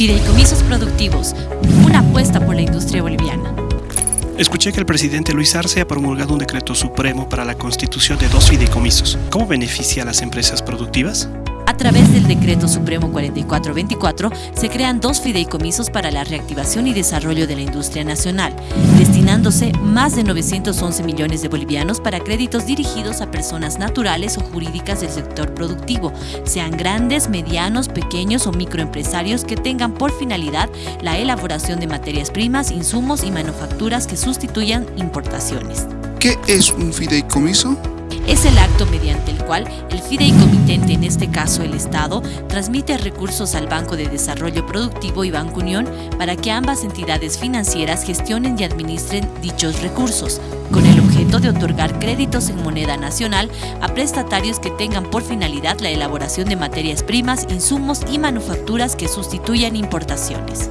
Fideicomisos productivos, una apuesta por la industria boliviana. Escuché que el presidente Luis Arce ha promulgado un decreto supremo para la constitución de dos fideicomisos. ¿Cómo beneficia a las empresas productivas? A través del Decreto Supremo 4424 se crean dos fideicomisos para la reactivación y desarrollo de la industria nacional, destinándose más de 911 millones de bolivianos para créditos dirigidos a personas naturales o jurídicas del sector productivo, sean grandes, medianos, pequeños o microempresarios que tengan por finalidad la elaboración de materias primas, insumos y manufacturas que sustituyan importaciones. ¿Qué es un fideicomiso? Es el acto mediante el cual el fideicomitente, en este caso el Estado, transmite recursos al Banco de Desarrollo Productivo y Banco Unión para que ambas entidades financieras gestionen y administren dichos recursos, con el objeto de otorgar créditos en moneda nacional a prestatarios que tengan por finalidad la elaboración de materias primas, insumos y manufacturas que sustituyan importaciones.